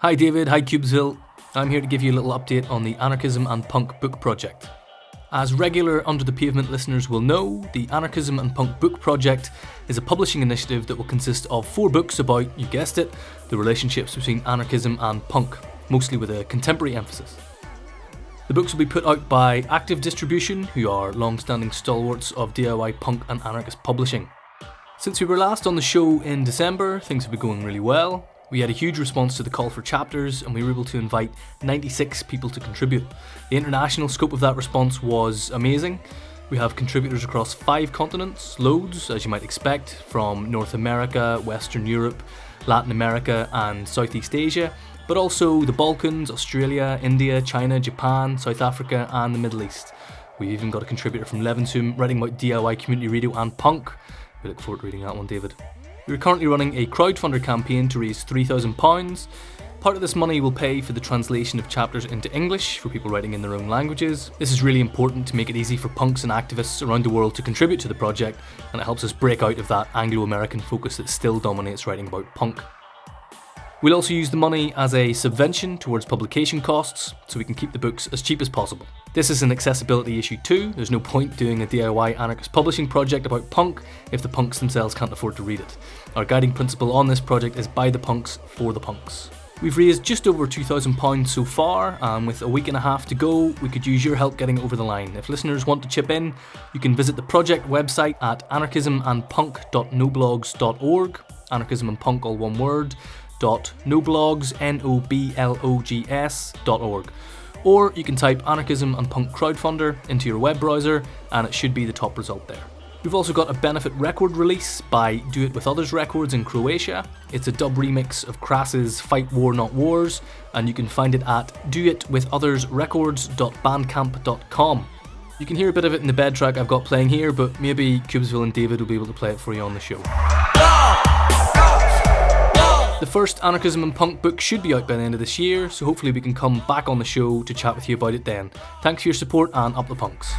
Hi David, hi Cubesville. I'm here to give you a little update on the Anarchism and Punk book project. As regular Under the Pavement listeners will know, the Anarchism and Punk Book Project is a publishing initiative that will consist of four books about, you guessed it, the relationships between anarchism and punk, mostly with a contemporary emphasis. The books will be put out by Active Distribution, who are long standing stalwarts of DIY punk and anarchist publishing. Since we were last on the show in December, things have been going really well. We had a huge response to the call for chapters, and we were able to invite 96 people to contribute. The international scope of that response was amazing. We have contributors across five continents, loads, as you might expect, from North America, Western Europe, Latin America, and Southeast Asia, but also the Balkans, Australia, India, China, Japan, South Africa, and the Middle East. We've even got a contributor from Levenshulme writing about DIY community radio and punk. We look forward to reading that one, David. We're currently running a crowdfunder campaign to raise £3,000. Part of this money will pay for the translation of chapters into English for people writing in their own languages. This is really important to make it easy for punks and activists around the world to contribute to the project, and it helps us break out of that Anglo American focus that still dominates writing about punk. We'll also use the money as a subvention towards publication costs so we can keep the books as cheap as possible. This is an accessibility issue too, there's no point doing a DIY anarchist publishing project about punk if the punks themselves can't afford to read it. Our guiding principle on this project is by the punks for the punks. We've raised just over £2,000 so far, and with a week and a half to go, we could use your help getting over the line. If listeners want to chip in, you can visit the project website at anarchismandpunk.noblogs.org, anarchism and punk all one word, noblogs, N-O-B-L-O-G-S, dot org. Or you can type Anarchism and Punk Crowdfunder into your web browser and it should be the top result there. We've also got a benefit record release by Do It With Others Records in Croatia. It's a dub remix of Crass's Fight War Not Wars, and you can find it at doitwithothersrecords.bandcamp.com. You can hear a bit of it in the bed track I've got playing here, but maybe Cubesville and David will be able to play it for you on the show. The first Anarchism and Punk book should be out by the end of this year, so hopefully we can come back on the show to chat with you about it then. Thanks for your support and up the punks.